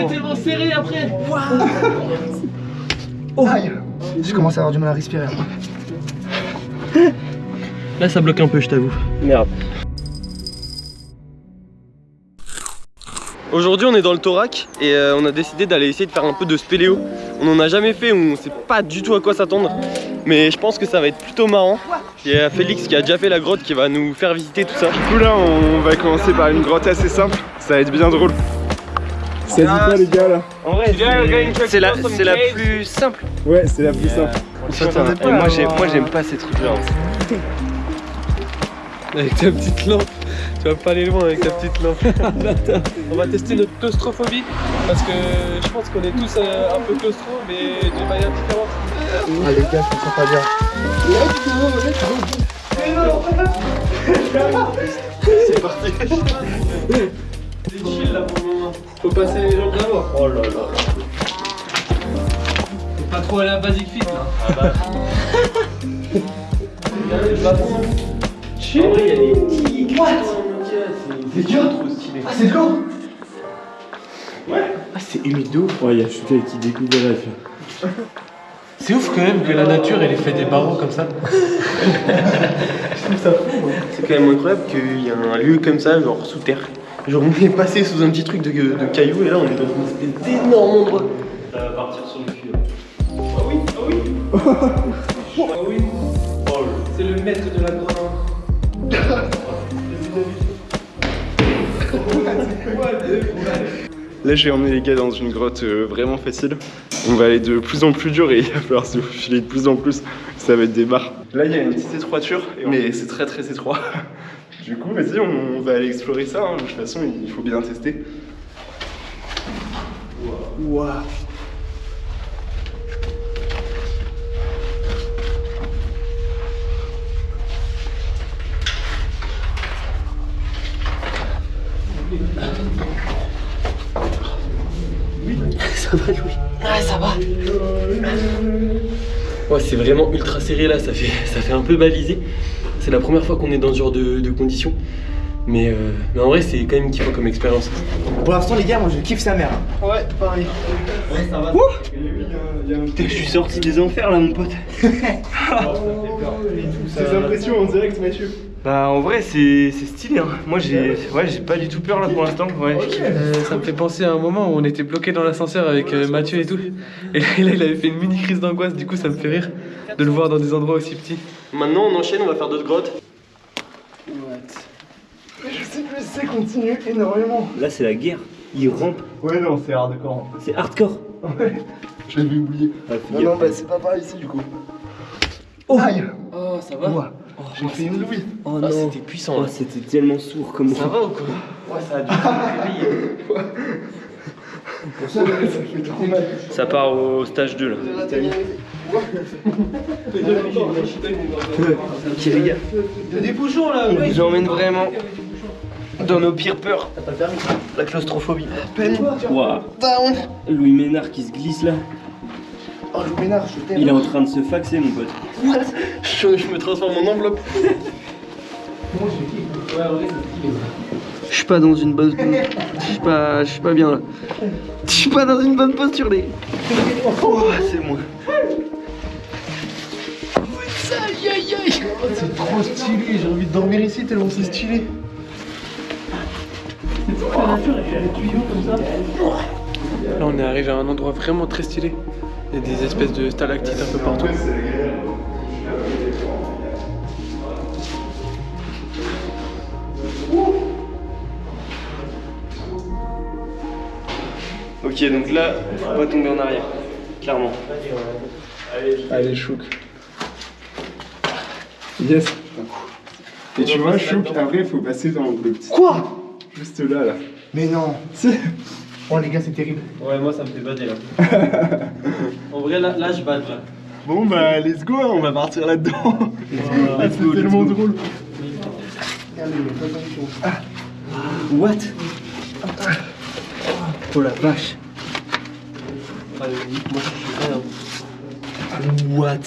c'est tellement serré après Oh. Aïe Je commence à avoir du mal à respirer. Là ça bloque un peu je t'avoue. Merde. Aujourd'hui on est dans le Thorac et euh, on a décidé d'aller essayer de faire un peu de spéléo. On en a jamais fait, on sait pas du tout à quoi s'attendre. Mais je pense que ça va être plutôt marrant. Il y a Félix qui a déjà fait la grotte qui va nous faire visiter tout ça. Du coup là on va commencer par une grotte assez simple, ça va être bien drôle. Ça dit quoi les gars là En vrai c'est la, c'est la plus simple. Ouais c'est la plus simple. Putain, et moi j'aime moi j'aime pas ces trucs là. Avec ta petite lampe, tu vas pas aller loin avec ta petite lampe. On va tester notre claustrophobie parce que je pense qu'on est tous euh, un peu claustro mais de manière différente. Ah les gars, je me sens pas bien. C'est parti. C'est chill là pour le moment. Faut passer les jambes d'abord. Oh là là. Faut pas trop aller à Basic Fit là. Ah bah. Regardez le bâton. Chill. En vrai, il y a des petits. What? C'est dur trop stylé. Ah c'est de l'eau Ah c'est humide de ouf Ouais y'a Chouka qui découvre de là tu vois. C'est ouf quand même que la nature elle ait fait des barreaux comme ça. C'est quand même incroyable qu'il y a un lieu comme ça, genre sous terre. Genre on est passé sous un petit truc de, de cailloux et là on est dans une espèce d'énorme endroit. Ça va partir sur le cul. Ah oui, ah oui Ah oui C'est le maître de la grotte. Là je vais emmener les gars dans une grotte euh, vraiment facile. On va aller de plus en plus dur et il va falloir se filer de plus en plus. Ça va être des barres. Là il y a une petite étroiture, mais c'est très très étroit. Du coup vas-y on, on va aller explorer ça. hein. De toute façon il faut bien tester. Waouh Ça va Louis? Ouais ça va Ouais c'est vraiment ultra serré là, ça fait, ça fait un peu balisé. C'est la première fois qu'on est dans ce genre de, de conditions. Mais, euh, mais en vrai c'est quand même kiffant comme expérience. Pour l'instant les gars, moi je kiffe sa mère. hein. Ouais pareil. Ouais ça va. Putain, je suis sorti des enfers là, mon pote. Ces impressions en direct Mathieu. Bah, en vrai, c'est c'est stylé. Hein. Moi, j'ai ouais, j'ai pas du tout peur là pour l'instant. Ouais. Euh, ça me fait penser à un moment où on était bloqué dans l'ascenseur avec euh, Mathieu et tout. Et là, il avait fait une mini crise d'angoisse, du coup ça me fait rire de le voir dans des endroits aussi petits. Maintenant on enchaîne, on va faire d'autres grottes. Je sais que c'est continue énormément. Là, c'est la guerre. Ils rampent. Ouais non c'est hardcore. C'est hardcore. Ouais, je l'avais oublié. Ah, fais Non, non, bah c'est pas par ici du coup. Aïe Oh ça va Ouah, J'ai fait une louis. Oh non, c'était puissant Oh, c'était tellement sourd comme Ça va ou quoi Ouais ça a dû. Ça part au stage 2 là. Ok les gars. Des bouchons là On vous emmène vraiment dans nos pires peurs. La claustrophobie. Waouh. Louis Ménard qui se glisse là. Oh le pénard, je t'aime. Il est en train de se faxer, mon pote. Je, je me transforme en enveloppe. Je suis pas dans une bonne. Je suis pas, je suis pas bien là. Je suis pas dans une bonne posture, les. Oh, c'est moi. C'est trop stylé, j'ai envie de dormir ici tellement c'est stylé. Là on est arrivé à un endroit vraiment très stylé. Il y a des espèces de stalactites un peu partout. Ok, donc là, faut pas tomber en arrière. Clairement. Allez Chouk. Yes. Et tu vois Chouk, après faut passer dans le petit. Quoi? Juste là là. Mais non. Oh les gars, c'est terrible. Ouais moi ça me fait bader là. en vrai là, là je bade là. Bon bah let's go, hein, on va partir là-dedans. Ah, c'est tellement drôle. Ah, What? Oh la vache. moi je suis rien. What?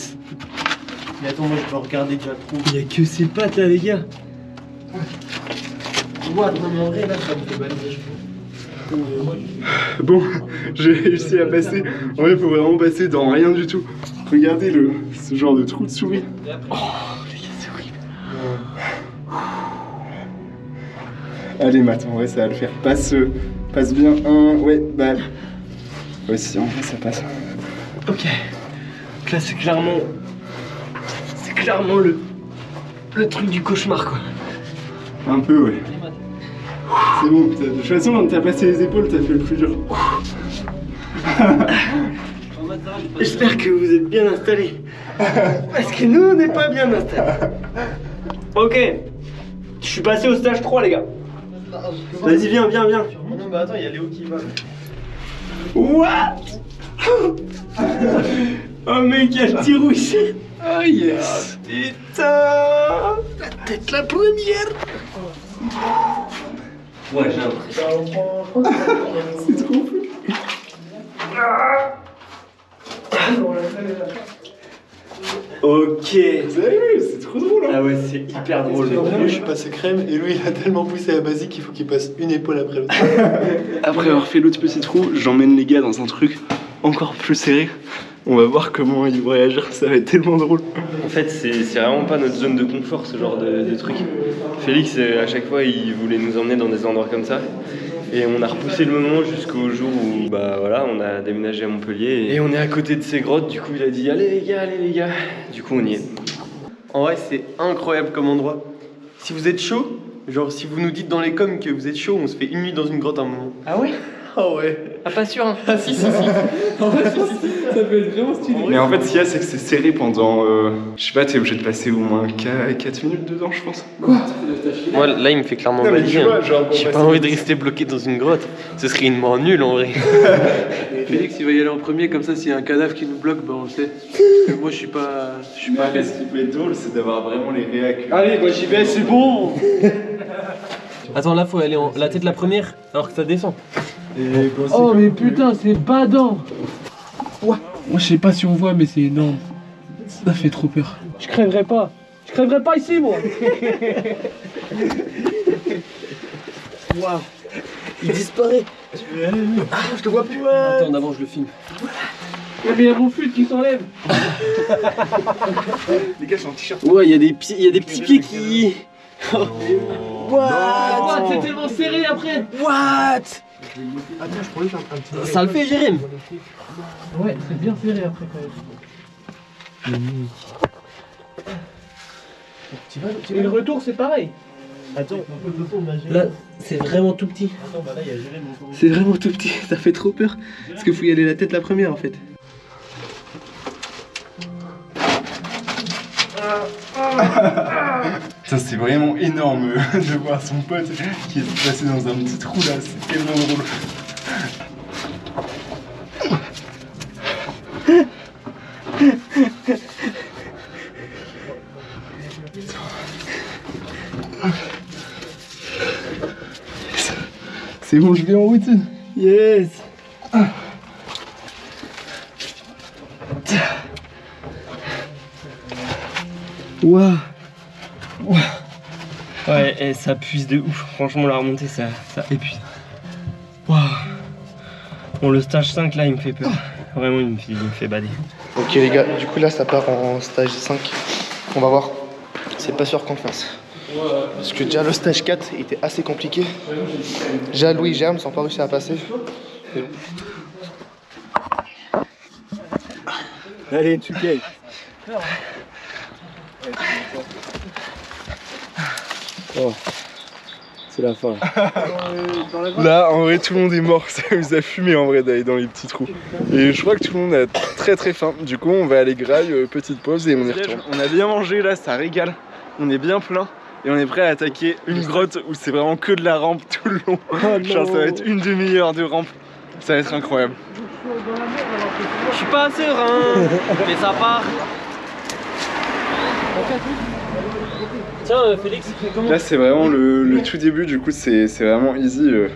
Mais attends moi je peux regarder déjà trop. Il y a que ces pattes là, les gars. What? Non mais en vrai là ça me fait bader je trouve. Bon, j'ai réussi à passer. En vrai, faut vraiment passer dans rien du tout. Regardez le, ce genre de trou de souris. Oh, les gars, c'est horrible. Allez, Matt, en vrai, ça va le faire. Passe, euh, passe bien un. Ouais, bah. Ouais, si, en vrai, ça passe. Ok. Donc là, c'est clairement. C'est clairement le. Le truc du cauchemar, quoi. Un peu, ouais. C'est bon, de toute façon, t'as passé les épaules, t'as fait le plus dur. J'espère que vous êtes bien installés. Parce que nous, on n'est pas bien installés. Ok. Je suis passé au stage 3, les gars. Vas-y, viens, viens, viens. Non, bah attends, il y a Léo qui va. What? Oh mec, il y a le petit rouge. Oh yes Putain La tête la première Ouais, j'ai un C'est trop fou. Ok c'est trop drôle. Hein Ah ouais, c'est hyper drôle. Moi, je suis passé crème et lui, il a tellement poussé la basique qu'il faut qu'il passe une épaule après l'autre. Après avoir fait l'autre petit trou, j'emmène les gars dans un truc encore plus serré. On va voir comment ils vont réagir, ça va être tellement drôle. En fait, c'est c'est vraiment pas notre zone de confort, ce genre de, de truc. Félix, euh, à chaque fois, il voulait nous emmener dans des endroits comme ça. Et on a repoussé le moment jusqu'au jour où, bah voilà, on a déménagé à Montpellier. Et on est à côté de ces grottes, du coup, il a dit Allez les gars, allez les gars. Du coup, on y est. En vrai, c'est incroyable comme endroit. Si vous êtes chaud, genre si vous nous dites dans les coms que vous êtes chaud, on se fait une nuit dans une grotte un moment. Ah ouais? Ah ouais. Ah, pas sûr, hein Ah si, si, si. Mais en fait, ce qu'il y a, c'est que c'est serré pendant. euh, je sais pas, t'es obligé de passer au moins 4 minutes dedans, je pense. Moi, là, il me fait clairement mais hein. pour J'ai pas passer envie de rester bloqué dans une grotte. Ce serait une mort nulle en vrai. Félix il va y aller en premier, comme ça s'il y a un cadavre qui nous bloque, ben on le sait. Parce que moi je suis pas. Je suis pas à l'aise. ce qui peut être drôle, c'est d'avoir vraiment les réacs. Allez, moi j'y vais, c'est bon Attends, là, faut aller en la tête la première, alors que ça descend. Oh mais putain, c'est badant Moi je sais pas si on voit, mais c'est énorme. Ça fait trop peur. Je crèverai pas. Je crèverai pas ici, moi Waouh Il disparaît Ah, je te vois plus Attends, d'avant, je le filme. Mais il y a mon flûte qui s'enlève Les gars, je suis en t-shirt. Ouais, il y, a des petits- il y a des petits pieds qui... What? Ah, c'est tellement serré après What? Attends, je un petit. Ça le fait, Jérém Ouais, c'est bien serré après quand même. Et le retour c'est pareil Attends, là, c'est vraiment tout petit. C'est vraiment tout petit, ça fait trop peur. Parce qu'il faut y aller la tête la première en fait. Ça, c'est vraiment énorme euh, de voir son pote qui est passé dans un petit trou là, c'est tellement drôle. C'est bon, je vais en route. Yes Waouh Ouais, et ça puise de ouf. Franchement, la remontée, ça, ça épuise. Waouh. Bon, le stage 5, là, il me fait peur. Vraiment, il me fait, il me fait bader. Ok les gars, du coup là ça part en stage 5. On va voir. C'est pas sûr qu'on le fasse. Parce que déjà le stage 4 était assez compliqué. Déjà Louis et Germe sont pas réussi à passer. Allez, tu payes. Oh. C'est la fin. Là, en vrai, tout le monde est mort. Ça nous a fumé en vrai d'aller dans les petits trous. Et je crois que tout le monde a très très faim. Du coup, on va aller graille, euh, petite pause et on y retourne. On a bien mangé là, ça régale. On est bien plein. Et on est prêt à attaquer une grotte où c'est vraiment que de la rampe tout le long. Genre, ça va être une demi-heure de rampe. Ça va être incroyable. Je suis pas serein, mais ça part. Tiens, euh, Félix, comment Là, c'est vraiment le, le tout début. Du coup, c'est c'est vraiment easy. euh,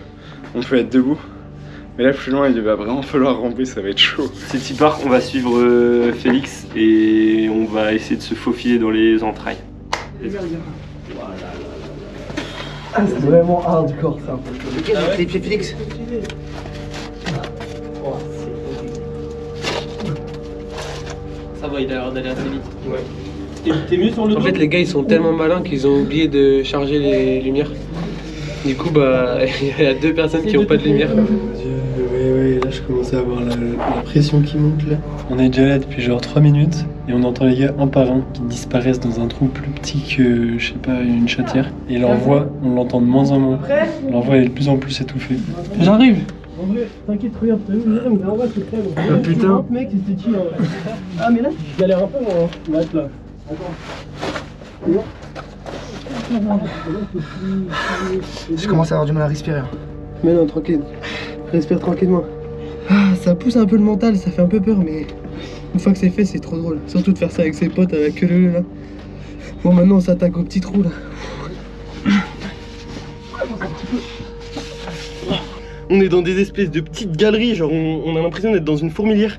on peut être debout. Mais là, plus loin, il va vraiment falloir ramper. Ça va être chaud. C'est y part, on va suivre euh, Félix et on va essayer de se faufiler dans les entrailles. C'est vraiment hardcore ça. Ok, les pieds Félix. Ça va, il a l'air d'aller assez vite. Ouais. T'es mieux sur le En dos fait, les gars, ils sont tellement malins qu'ils ont oublié de charger les lumières. Du coup, bah, il y a deux personnes qui n'ont pas de lumière. Oui, oui, là je commence à avoir la, la pression qui monte là. On est déjà là depuis genre 3 minutes et on entend les gars un par un qui disparaissent dans un trou plus petit que, je sais pas, une chatière. Et leur voix, on l'entend de moins en moins. Leur voix est de plus en plus étouffée. J'arrive. En vrai, t'inquiète, regarde, t'as vu, en bas, c'est très bon. Ah putain. mec, c'était qui Ah, mais là, je galère un peu, moi. hein. Là, là. Je commence à avoir du mal à respirer. hein. Mais non, tranquille. Respire tranquillement. Ah, ça pousse un peu le mental, ça fait un peu peur, mais une fois que c'est fait, c'est trop drôle. Surtout de faire ça avec ses potes queue leu là. Bon, maintenant on s'attaque au petit trou là. On est dans des espèces de petites galeries, genre on, on a l'impression d'être dans une fourmilière.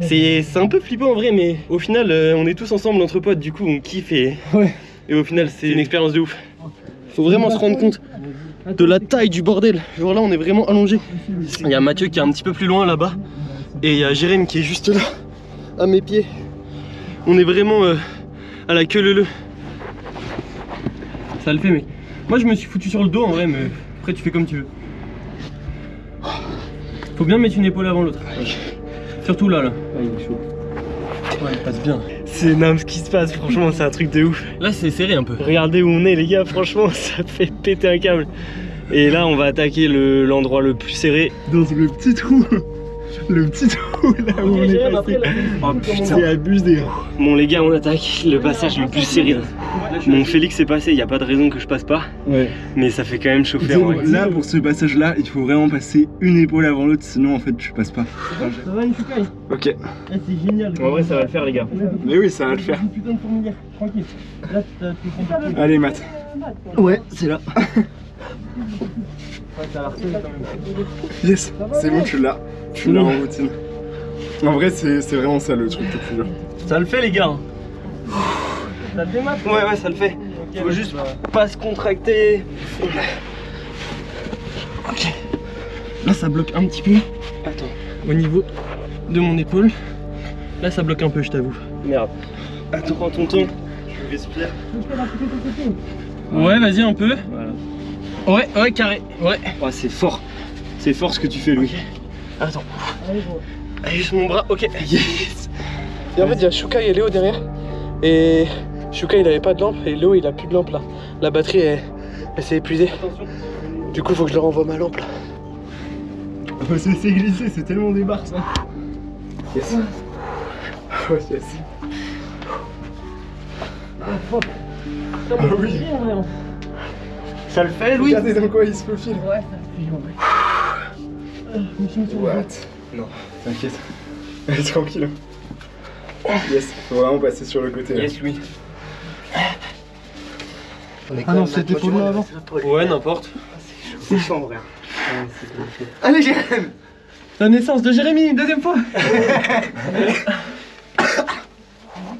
C'est un peu flippant en vrai, mais au final, euh, on est tous ensemble entre potes, du coup on kiffe et, Ouais. et au final, c'est une expérience de ouf. Faut vraiment se rendre compte de la taille du bordel. Genre là, on est vraiment allongé. Il y a Mathieu qui est un petit peu plus loin là-bas, et il y a Jérém qui est juste là, à mes pieds. On est vraiment euh, à la queue leu Ça le fait, mec. Moi, je me suis foutu sur le dos en vrai, mais après, tu fais comme tu veux. Faut bien mettre une épaule avant l'autre. Surtout là, là. Ah, il est chaud. Ouais, il passe bien. C'est non, ce qui se passe, franchement, c'est un truc de ouf. Là, c'est serré un peu. Regardez où on est, les gars, franchement, ça fait péter un câble. Et là, on va attaquer le- l'endroit le, plus serré. Dans le petit trou. Le petit trou là où on est passé. Oh putain. C'est abusé. Bon, les gars, on attaque le passage le plus serré. Mon Félix est passé, il n'y a pas de raison que je passe pas. Ouais. Mais ça fait quand même chauffer en vrai. Là, pour ce passage là, il faut vraiment passer une épaule avant l'autre, sinon en fait tu passes pas. Ça va, Ok. C'est génial. En vrai, ça va le faire, les gars. Mais oui, ça va le faire. Une putain de fourmilière, tranquille. Là, tu. Allez, Matt. Ouais, c'est là. Yes, c'est bon, tu l'as. Tu l'as en routine. En vrai, c'est c'est vraiment ça le truc le plus dur. Ça le fait, les gars. Ça le fait, Ouais, ouais, ça le fait. Faut juste pas se contracter. Ok. Là, ça bloque un petit peu. Attends. Au niveau de mon épaule. Là, ça bloque un peu, je t'avoue. Merde. Attends, prends ton temps. Je respire. Ouais, vas-y, un peu. Ouais, ouais, carré. Ouais. Ouais, c'est fort. C'est fort ce que tu fais, Louis. Attends. Allez, juste mon bras. Ok. Yes. Et en fait, il y a Shukai et Léo derrière. Et Shukai, il avait pas de lampe. Et Léo, il a plus de lampe là. La batterie, elle, elle s'est épuisée. Du coup, faut que je leur envoie ma lampe là. Oh, c'est c'est glissé, c'est tellement des barres ça. Yes. Oh, yes. Ah oui. Ça le fait, Louis Regardez dans quoi il se faufile. Ouais, What Non, t'inquiète. Allez, tranquille. Yes, faut vraiment passer sur le côté là. Yes, Louis. Ah non, c'était pour nous avant. Ouais, n'importe. C'est chaud en vrai. Allez, Jérém La naissance de Jérémy, deuxième fois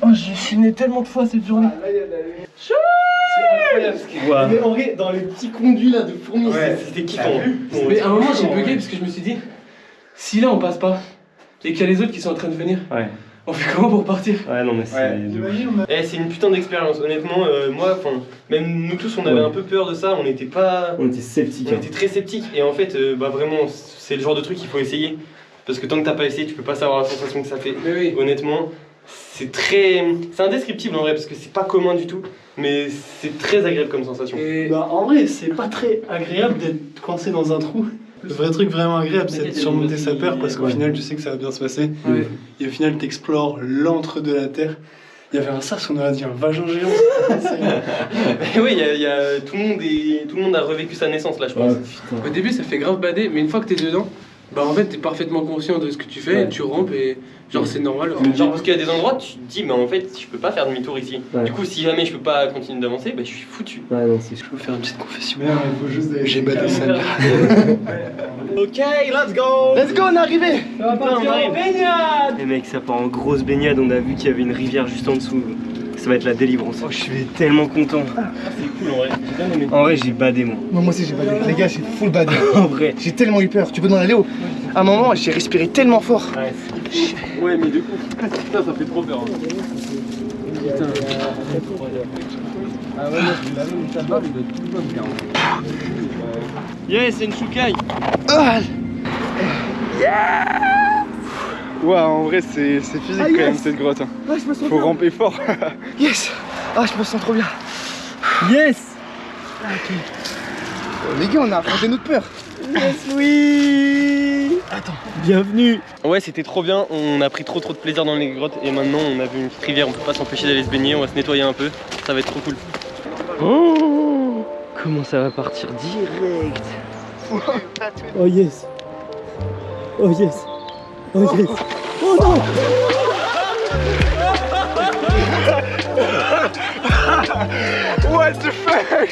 Oh, j'ai chiné tellement de fois cette journée. Ce Mais en vrai, dans les petits conduits là de fourmis, Ouais, c'était kiffant. Mais à un moment, j'ai bugué parce que je me suis dit, si là on passe pas et qu'il y a les autres qui sont en train de venir, Ouais. on fait comment pour partir? Ouais, non, mais c'est. Ouais. Eh, c'est une putain d'expérience, honnêtement. euh, moi, enfin, même nous tous, on avait Ouais. un peu peur de ça. On n'était pas. On était sceptiques. On était très sceptiques. Et en fait, euh, bah vraiment, c'est le genre de truc qu'il faut essayer. Parce que tant que t'as pas essayé, tu peux pas savoir la sensation que ça fait. Mais oui. Honnêtement, c'est très. C'est indescriptible en vrai, parce que c'est pas commun du tout. Mais c'est très agréable comme sensation. Et Bah, en vrai, c'est pas très agréable d'être coincé dans un trou. Le vrai truc vraiment agréable, c'est de surmonter sa peur parce qu'au Ouais. final, tu sais que ça va bien se passer. Ouais. Et au final, t'explores l'antre de la terre. Il y avait un sas, on aurait dit un vagin géant. Mais oui, il y a, y a- tout, le monde est- tout le monde a revécu sa naissance là, je pense. au début, ça fait grave bader, mais une fois que t'es dedans, bah en fait, t'es parfaitement conscient de ce que tu fais, Ouais. tu rampes et genre c'est normal. Genre parce qu'il y a des endroits, tu te dis, mais en fait, je peux pas faire demi-tour ici. Ouais. Du coup, si jamais je peux pas continuer d'avancer, bah je suis foutu. Ouais, non, c'est Je peux faire une petite confession. Mais non, il faut juste. J'ai badé ça. Ok, let's go Let's go, on est arrivé on arrive Les mecs, ça part en grosse baignade, on a vu qu'il y avait une rivière juste en dessous. Ça va être la délivrance. Oh, je suis tellement content. c'est cool en vrai. En vrai, j'ai badé moi. Moi, moi aussi, j'ai badé. Les gars, j'ai full badé. En vrai. J'ai tellement eu peur. Tu peux demander à Léo. À un moment, j'ai respiré tellement fort. Ouais, mais du coup, putain, ça fait trop peur. hein. Putain. Ah ouais, moi, je carrément. Yes, c'est une choucaille. Ah, Ouah, en vrai, c'est c'est physique Ah, quand même cette grotte. hein. ouais, je me sens Faut bien. ramper fort. Yes. Ah, je me sens trop bien. Yes. Les gars, on a affronté notre peur. Yes, oui. Attends. Bienvenue. Ouais, c'était trop bien. On a pris trop trop de plaisir dans les grottes et maintenant on a vu une petite rivière. On peut pas s'empêcher d'aller se baigner. On va se nettoyer un peu. Ça va être trop cool. Oh Comment ça va partir direct? Oh yes Oh yes Oh yes Oh non What the fuck?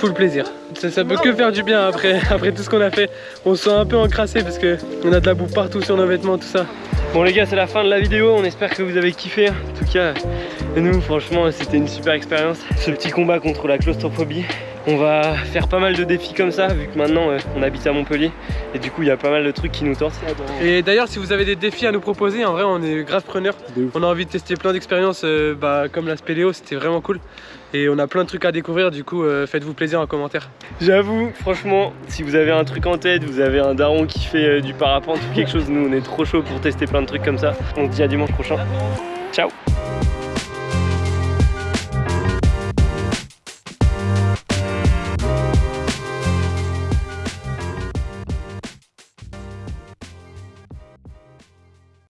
Full plaisir. Ça, ça peut que faire du bien après, après tout ce qu'on a fait. On se sent un peu encrassé parce que on a de la boue partout sur nos vêtements, tout ça. Bon les gars, c'est la fin de la vidéo. On espère que vous avez kiffé. En tout cas, nous, franchement, c'était une super expérience. Ce petit combat contre la claustrophobie. On va faire pas mal de défis comme ça, vu que maintenant euh, on habite à Montpellier. Et du coup, il y a pas mal de trucs qui nous tentent. Et d'ailleurs, si vous avez des défis à nous proposer, en vrai, on est grave preneurs. On a envie de tester plein d'expériences, euh, bah, comme la spéléo, c'était vraiment cool. Et on a plein de trucs à découvrir, du coup, euh, faites-vous plaisir en commentaire. J'avoue, franchement, si vous avez un truc en tête, vous avez un daron qui fait euh, du parapente ou quelque chose, nous on est trop chaud pour tester plein de trucs comme ça. On se dit à dimanche prochain. Ciao